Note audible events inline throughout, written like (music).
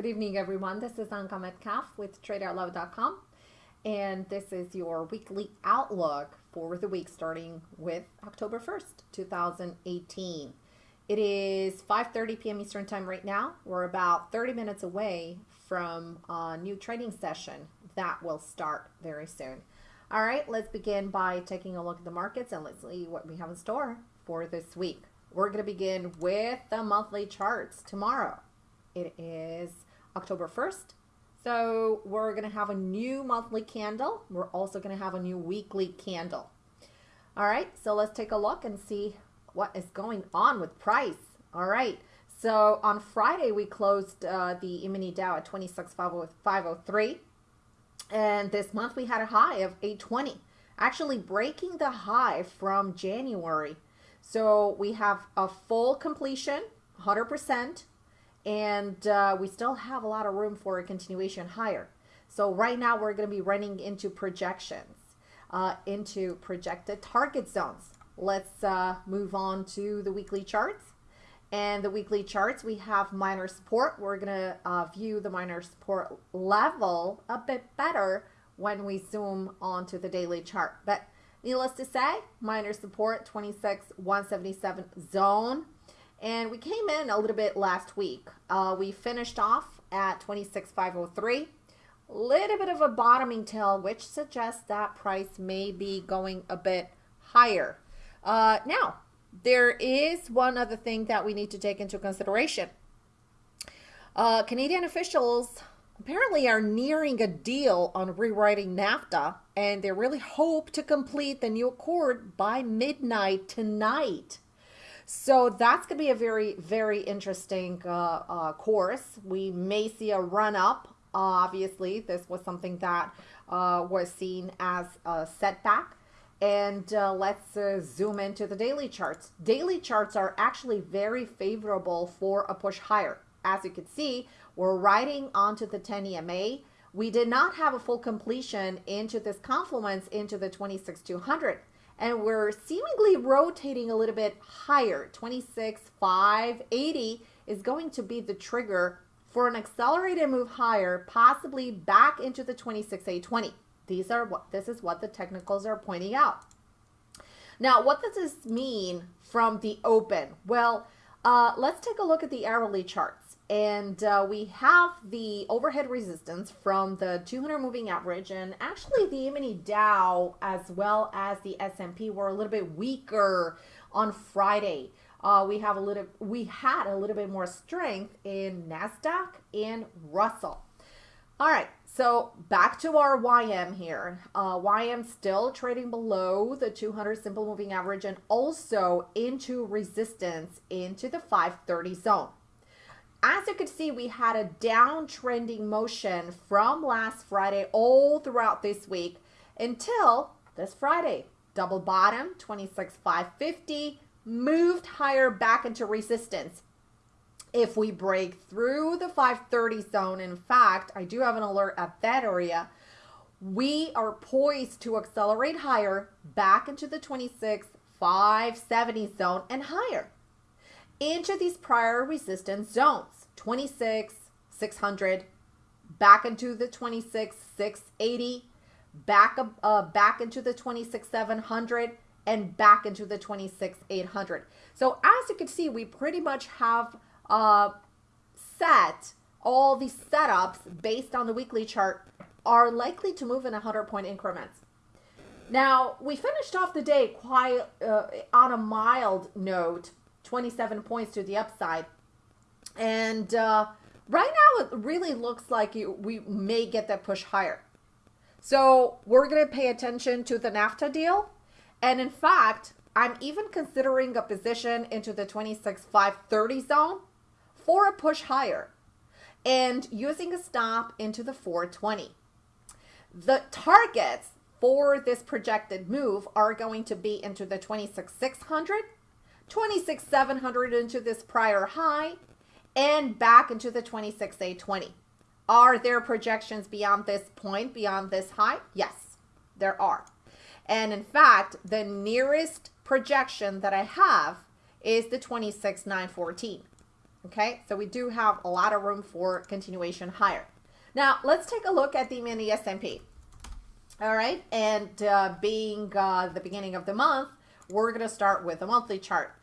Good evening, everyone. This is Anka Metcalf with TradeOutloud.com, and this is your weekly outlook for the week starting with October 1st, 2018. It is 5:30 p.m. Eastern Time right now. We're about 30 minutes away from a new trading session that will start very soon. All right, let's begin by taking a look at the markets and let's see what we have in store for this week. We're going to begin with the monthly charts tomorrow. It is October 1st. So we're going to have a new monthly candle. We're also going to have a new weekly candle. All right, so let's take a look and see what is going on with price. All right, so on Friday, we closed uh, the E-mini Dow at 26,503. And this month we had a high of 820, actually breaking the high from January. So we have a full completion, 100%, and uh, we still have a lot of room for a continuation higher. So right now we're going to be running into projections, uh, into projected target zones. Let's uh, move on to the weekly charts. And the weekly charts, we have minor support. We're going to uh, view the minor support level a bit better when we zoom onto the daily chart. But needless to say, minor support 26 177 zone. And we came in a little bit last week. Uh, we finished off at 26,503. Little bit of a bottoming tail, which suggests that price may be going a bit higher. Uh, now, there is one other thing that we need to take into consideration. Uh, Canadian officials apparently are nearing a deal on rewriting NAFTA, and they really hope to complete the new accord by midnight tonight. So that's going to be a very, very interesting uh, uh, course. We may see a run up. obviously, this was something that uh, was seen as a setback and uh, let's uh, zoom into the daily charts. Daily charts are actually very favorable for a push higher. As you can see, we're riding onto the 10 EMA. We did not have a full completion into this confluence into the 26200 and we're seemingly rotating a little bit higher. 26,580 is going to be the trigger for an accelerated move higher, possibly back into the 26,820. These are what this is what the technicals are pointing out. Now, what does this mean from the open? Well, uh, let's take a look at the hourly charts. And uh, we have the overhead resistance from the 200 moving average and actually the E-mini Dow as well as the S&P were a little bit weaker on Friday. Uh, we have a little, we had a little bit more strength in NASDAQ and Russell. All right, so back to our YM here. Uh, YM still trading below the 200 simple moving average and also into resistance into the 530 zone. As you can see, we had a downtrending motion from last Friday all throughout this week until this Friday. Double bottom, 26,550, moved higher back into resistance if we break through the 530 zone, in fact, I do have an alert at that area, we are poised to accelerate higher back into the 26, 570 zone and higher into these prior resistance zones, 26, 600, back into the 26, 680, back, uh, back into the 26, 700, and back into the 26, 800. So as you can see, we pretty much have uh, set, all these setups based on the weekly chart are likely to move in 100 point increments. Now, we finished off the day quite uh, on a mild note, 27 points to the upside. And uh, right now, it really looks like we may get that push higher. So we're going to pay attention to the NAFTA deal. And in fact, I'm even considering a position into the 26,530 zone for a push higher and using a stop into the 420. The targets for this projected move are going to be into the 26,600, 26,700 into this prior high, and back into the 26,820. Are there projections beyond this point, beyond this high? Yes, there are. And in fact, the nearest projection that I have is the 26,914. Okay, so we do have a lot of room for continuation higher. Now, let's take a look at the mini S&P. All right, and uh, being uh, the beginning of the month, we're going to start with a monthly chart.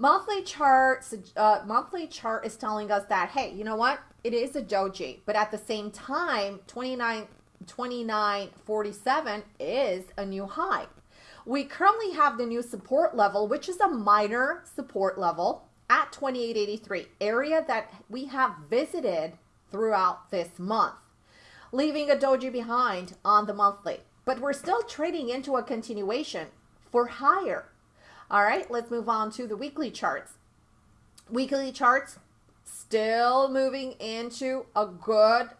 Monthly chart, uh, monthly chart is telling us that, hey, you know what? It is a doji, but at the same time, 29, 29.47 is a new high. We currently have the new support level, which is a minor support level at 2883, area that we have visited throughout this month, leaving a doji behind on the monthly. But we're still trading into a continuation for higher. All right, let's move on to the weekly charts. Weekly charts still moving into a good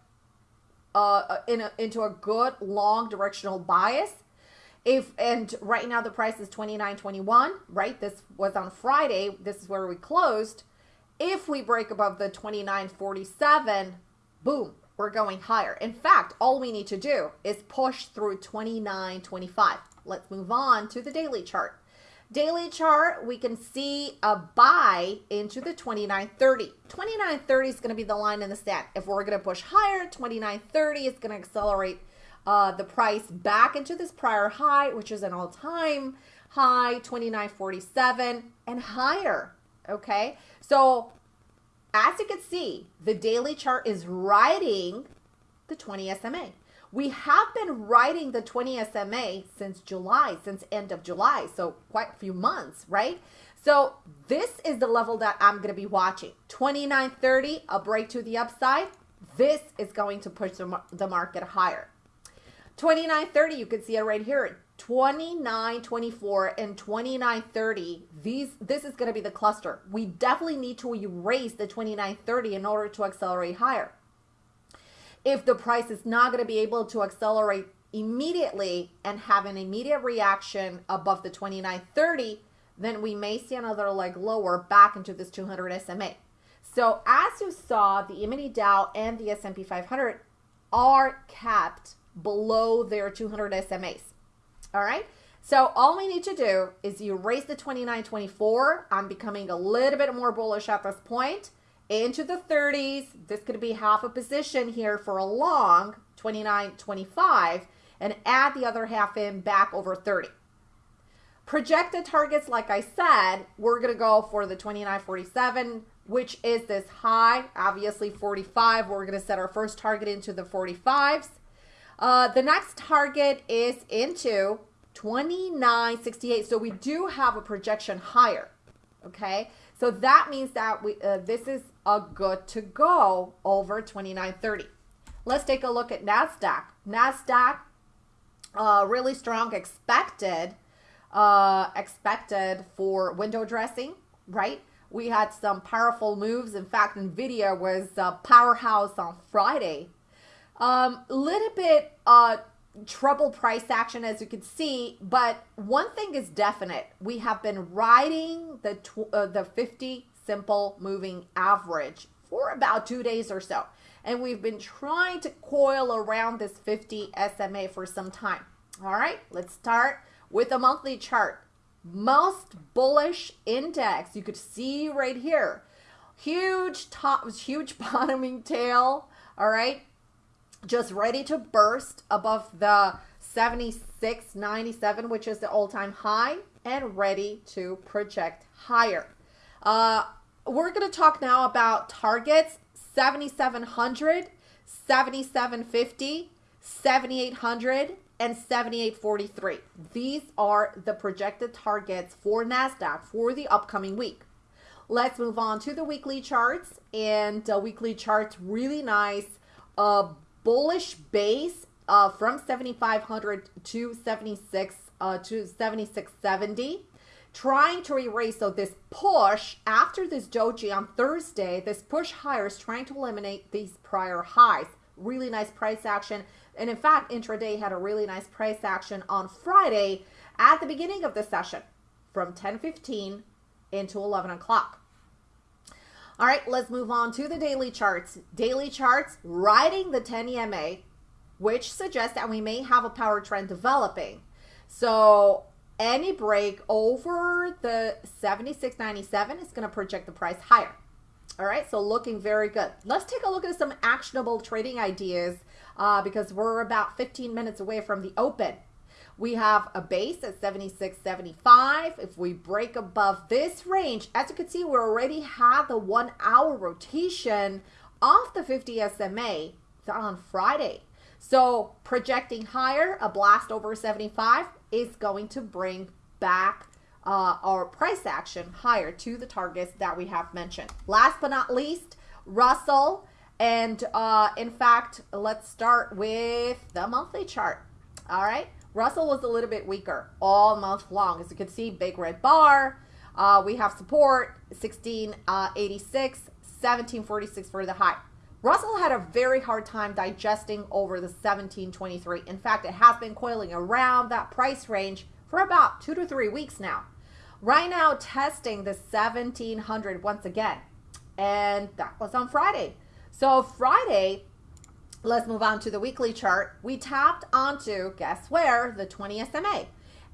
uh, in a, into a good long directional bias. If and right now the price is 29.21 right? This was on friday. This is where we closed. If we break above the 29.47 boom we're going higher. In fact all we need to do is push through 29.25 let's move on to the daily chart daily chart we can see a buy into the 29.30 29.30 is going to be the line in the sand if we're going to push higher 29.30 is going to accelerate uh, the price back into this prior high, which is an all time high, 29.47 and higher. Okay. So as you can see, the daily chart is riding the 20 SMA. We have been writing the 20 SMA since July, since end of July. So quite a few months, right? So this is the level that I'm going to be watching. 29.30, a break to the upside. This is going to push the market higher. 2930, you can see it right here. 2924 and 2930 these this is going to be the cluster we definitely need to erase the 2930 in order to accelerate higher if the price is not going to be able to accelerate immediately and have an immediate reaction above the 2930 then we may see another leg lower back into this 200 SMA so as you saw the e-mini Dow and the S&P 500 are capped below their 200 SMAs. All right. So all we need to do is you raise the 29.24. I'm becoming a little bit more bullish at this point into the 30s. This could be half a position here for a long 29.25 and add the other half in back over 30. Projected targets, like I said, we're going to go for the 29.47, which is this high, obviously 45. We're going to set our first target into the 45s. Uh, the next target is into 2968. So we do have a projection higher. Okay. So that means that we uh, this is a good to go over 2930. Let's take a look at NASDAQ. NASDAQ, uh, really strong expected, uh, expected for window dressing, right? We had some powerful moves. In fact, NVIDIA was a powerhouse on Friday a um, little bit uh, trouble price action, as you can see, but one thing is definite. We have been riding the, uh, the 50 simple moving average for about two days or so. And we've been trying to coil around this 50 SMA for some time. All right, let's start with a monthly chart. Most bullish index, you could see right here. Huge top, huge (laughs) bottoming tail. All right, just ready to burst above the 76.97, which is the all-time high, and ready to project higher. Uh, we're going to talk now about targets 7,700, 7,750, 7,800, and 7843. These are the projected targets for NASDAQ for the upcoming week. Let's move on to the weekly charts. And the weekly charts really nice. Uh, bullish base uh, from 7,500 to 76 uh, to 7670 trying to erase so this push after this doji on Thursday this push higher is trying to eliminate these prior highs. Really nice price action. And in fact intraday had a really nice price action on Friday at the beginning of the session from 10:15 into 11 o'clock all right, let's move on to the daily charts. Daily charts riding the 10 EMA, which suggests that we may have a power trend developing. So any break over the 76.97 is going to project the price higher. All right, so looking very good. Let's take a look at some actionable trading ideas uh, because we're about 15 minutes away from the open. We have a base at 76.75. If we break above this range, as you can see, we already had the one hour rotation off the 50 SMA on Friday. So projecting higher, a blast over 75 is going to bring back uh, our price action higher to the targets that we have mentioned. Last but not least, Russell. And uh, in fact, let's start with the monthly chart. All right. Russell was a little bit weaker all month long. As you can see, big red bar. Uh, we have support 1686, uh, 1746 for the high. Russell had a very hard time digesting over the 1723. In fact, it has been coiling around that price range for about two to three weeks now. Right now, testing the 1700 once again. And that was on Friday. So Friday, let's move on to the weekly chart. We tapped onto, guess where, the 20 SMA.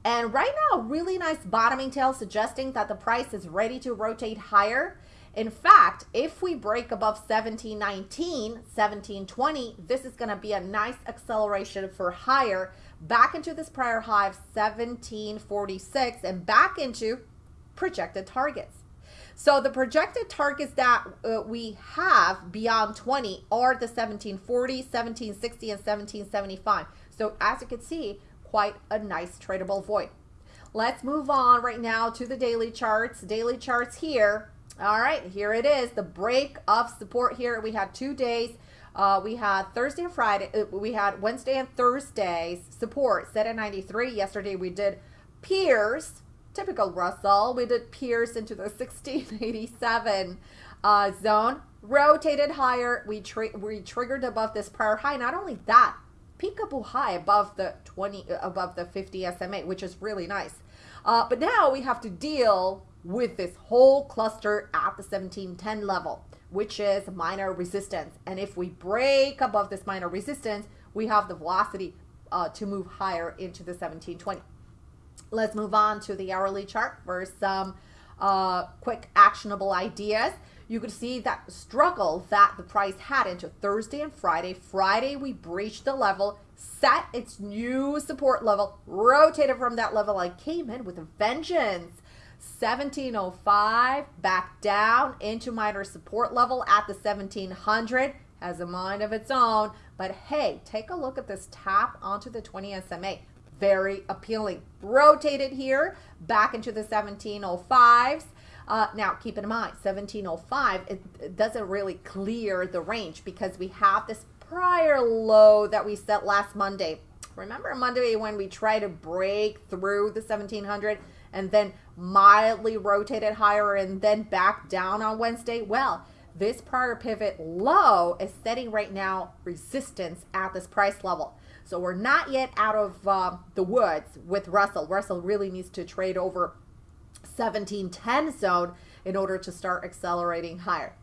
And right now, really nice bottoming tail suggesting that the price is ready to rotate higher. In fact, if we break above 1719, 1720, this is going to be a nice acceleration for higher back into this prior high of 1746 and back into projected targets. So the projected targets that uh, we have beyond 20 are the 1740, 1760, and 1775. So as you can see, quite a nice tradable void. Let's move on right now to the daily charts. Daily charts here all right, here it is. The break of support here. We had two days. Uh, we had Thursday and Friday. Uh, we had Wednesday and Thursdays support set at 93. Yesterday we did pierce, typical Russell. We did pierce into the (laughs) 1687 uh, zone. Rotated higher. We, we triggered above this prior high. Not only that, peekaboo high above the 20 uh, above the 50 SMA, which is really nice. Uh, but now we have to deal with this whole cluster at the 1710 level, which is minor resistance. And if we break above this minor resistance, we have the velocity uh, to move higher into the 1720. Let's move on to the hourly chart for some uh, quick actionable ideas. You could see that struggle that the price had into Thursday and Friday. Friday, we breached the level, set its new support level, rotated from that level, and came in with a vengeance 1705 back down into minor support level at the 1700 has a mind of its own but hey take a look at this tap onto the 20 SMA very appealing rotated here back into the 1705s uh, now keep in mind 1705 it, it doesn't really clear the range because we have this prior low that we set last Monday remember Monday when we tried to break through the 1700 and then mildly rotated higher and then back down on Wednesday? Well, this prior pivot low is setting right now resistance at this price level. So we're not yet out of uh, the woods with Russell. Russell really needs to trade over 1710 zone in order to start accelerating higher.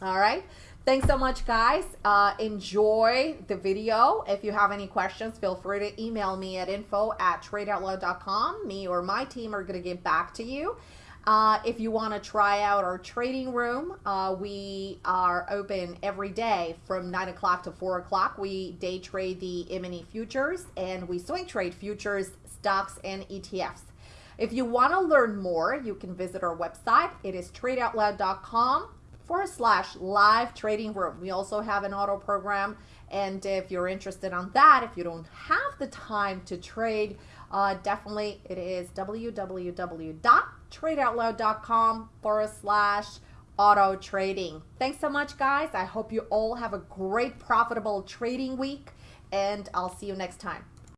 All right. Thanks so much, guys. Uh, enjoy the video. If you have any questions, feel free to email me at info at tradeoutloud.com. Me or my team are going to get back to you. Uh, if you want to try out our trading room, uh, we are open every day from 9 o'clock to 4 o'clock. We day trade the M&E futures and we swing trade futures, stocks, and ETFs. If you want to learn more, you can visit our website. It is tradeoutloud.com forward slash live trading room. We also have an auto program. And if you're interested on that, if you don't have the time to trade, uh, definitely it is www.tradeoutloud.com forward slash auto trading. Thanks so much, guys. I hope you all have a great, profitable trading week, and I'll see you next time.